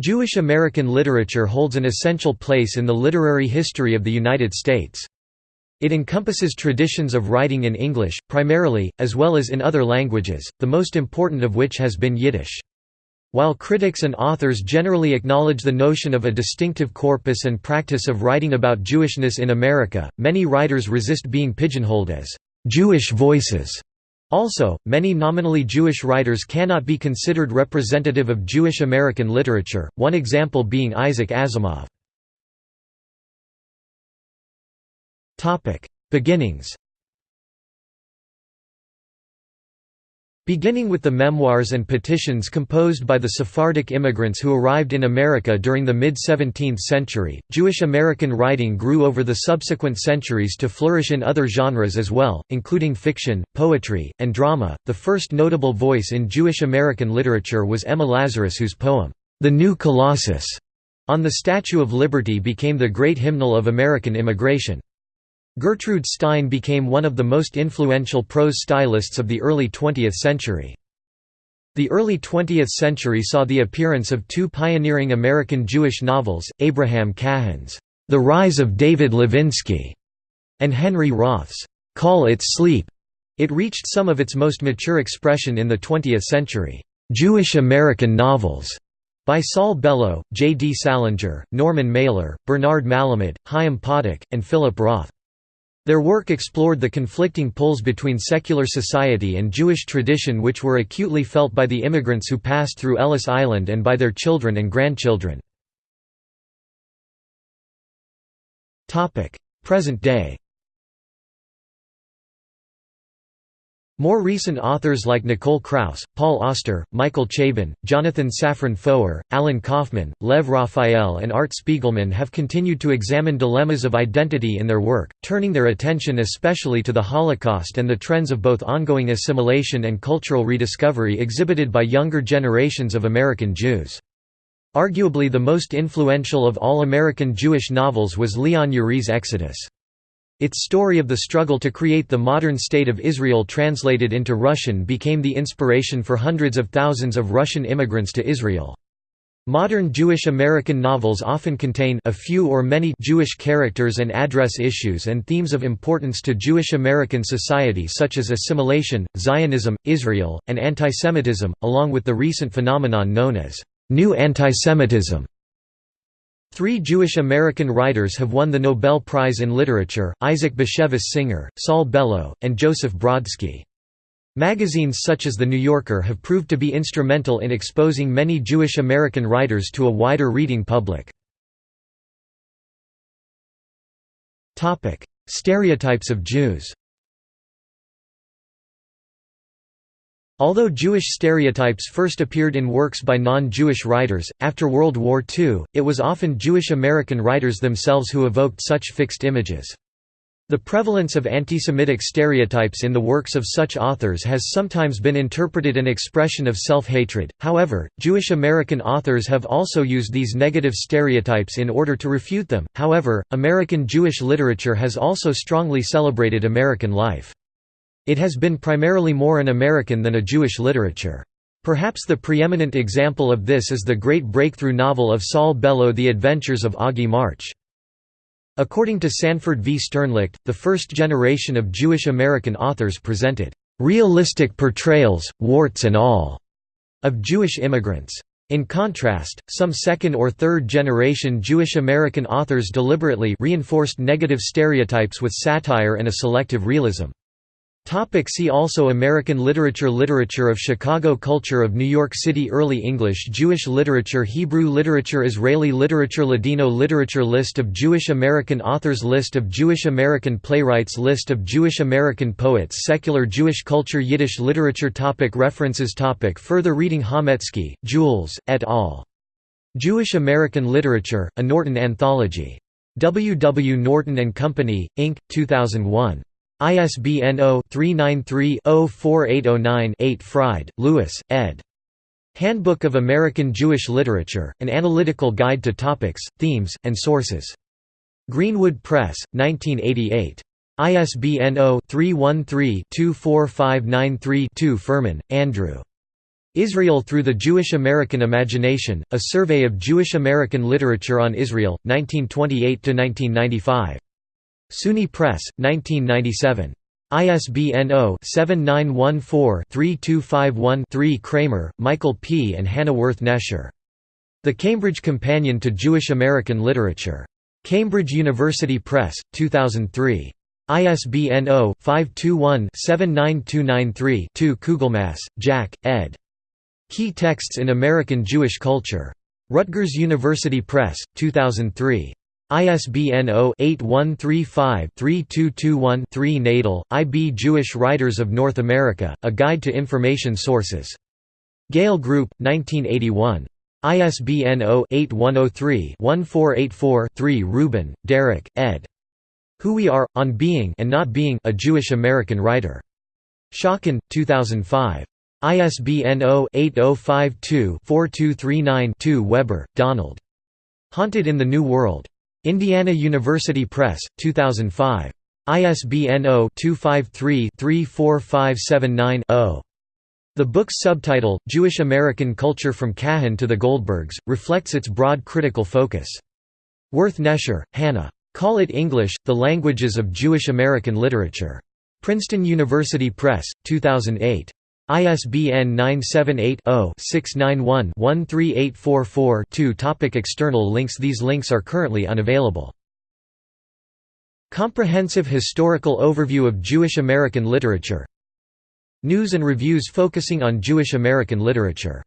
Jewish American literature holds an essential place in the literary history of the United States. It encompasses traditions of writing in English, primarily, as well as in other languages, the most important of which has been Yiddish. While critics and authors generally acknowledge the notion of a distinctive corpus and practice of writing about Jewishness in America, many writers resist being pigeonholed as «Jewish voices» Also, many nominally Jewish writers cannot be considered representative of Jewish American literature, one example being Isaac Asimov. Beginnings Beginning with the memoirs and petitions composed by the Sephardic immigrants who arrived in America during the mid-17th century, Jewish American writing grew over the subsequent centuries to flourish in other genres as well, including fiction, poetry, and drama. The first notable voice in Jewish American literature was Emma Lazarus whose poem, The New Colossus, on the Statue of Liberty became the great hymnal of American immigration. Gertrude Stein became one of the most influential prose stylists of the early 20th century. The early 20th century saw the appearance of two pioneering American Jewish novels, Abraham Cahan's The Rise of David Levinsky and Henry Roth's Call It Sleep. It reached some of its most mature expression in the 20th century. Jewish American novels by Saul Bellow, J. D. Salinger, Norman Mailer, Bernard Malamud, Chaim Potok, and Philip Roth. Their work explored the conflicting pulls between secular society and Jewish tradition which were acutely felt by the immigrants who passed through Ellis Island and by their children and grandchildren. Present day More recent authors like Nicole Krauss, Paul Auster, Michael Chabon, Jonathan Safran Foer, Alan Kaufman, Lev Raphael and Art Spiegelman have continued to examine dilemmas of identity in their work, turning their attention especially to the Holocaust and the trends of both ongoing assimilation and cultural rediscovery exhibited by younger generations of American Jews. Arguably the most influential of all American Jewish novels was Leon Uris's Exodus. Its story of the struggle to create the modern State of Israel translated into Russian became the inspiration for hundreds of thousands of Russian immigrants to Israel. Modern Jewish American novels often contain a few or many Jewish characters and address issues and themes of importance to Jewish American society such as assimilation, Zionism, Israel, and antisemitism, along with the recent phenomenon known as New Antisemitism. Three Jewish American writers have won the Nobel Prize in Literature, Isaac Bashevis Singer, Saul Bellow, and Joseph Brodsky. Magazines such as The New Yorker have proved to be instrumental in exposing many Jewish American writers to a wider reading public. Stereotypes of Jews Although Jewish stereotypes first appeared in works by non-Jewish writers, after World War II, it was often Jewish American writers themselves who evoked such fixed images. The prevalence of antisemitic stereotypes in the works of such authors has sometimes been interpreted an expression of self-hatred, however, Jewish American authors have also used these negative stereotypes in order to refute them. However, American Jewish literature has also strongly celebrated American life. It has been primarily more an American than a Jewish literature. Perhaps the preeminent example of this is the great breakthrough novel of Saul Bellow The Adventures of Augie March. According to Sanford V. Sternlicht, the first generation of Jewish American authors presented "...realistic portrayals, warts and all," of Jewish immigrants. In contrast, some second or third generation Jewish American authors deliberately reinforced negative stereotypes with satire and a selective realism. Topic see also American literature Literature of Chicago Culture of New York City Early English Jewish literature Hebrew literature Israeli literature Ladino literature List of Jewish American authors List of Jewish American playwrights List of Jewish American poets Secular Jewish culture Yiddish literature topic References topic Further reading Chametzky, Jules, et al. Jewish American Literature, a Norton Anthology. W. W. Norton & Company, Inc., 2001. ISBN 0-393-04809-8 Fried, Lewis, ed. Handbook of American Jewish Literature, An Analytical Guide to Topics, Themes, and Sources. Greenwood Press, 1988. ISBN 0-313-24593-2 Furman, Andrew. Israel Through the Jewish American Imagination, a survey of Jewish American literature on Israel, 1928–1995. SUNY Press, 1997. ISBN 0-7914-3251-3 Kramer, Michael P. and Hana Wirth-Nesher. The Cambridge Companion to Jewish American Literature. Cambridge University Press, 2003. ISBN 0-521-79293-2 Kugelmass, Jack, ed. Key Texts in American Jewish Culture. Rutgers University Press, 2003. ISBN 0-8135-3221-3 Nadel, I. B. Jewish Writers of North America, A Guide to Information Sources. Gale Group, 1981. ISBN 0-8103-1484-3 Rubin, Derek, ed. Who We Are, On Being and Not Being a Jewish American Writer. Schocken, 2005. ISBN 0-8052-4239-2 Weber, Donald. Haunted in the New World. Indiana University Press, 2005. ISBN 0-253-34579-0. The book's subtitle, Jewish American Culture from Cahan to the Goldbergs, reflects its broad critical focus. Worth Nesher, Hannah. Call It English, The Languages of Jewish American Literature. Princeton University Press, 2008. ISBN 978-0-691-13844-2 Topic External links These links are currently unavailable. Comprehensive historical overview of Jewish American literature News and reviews focusing on Jewish American literature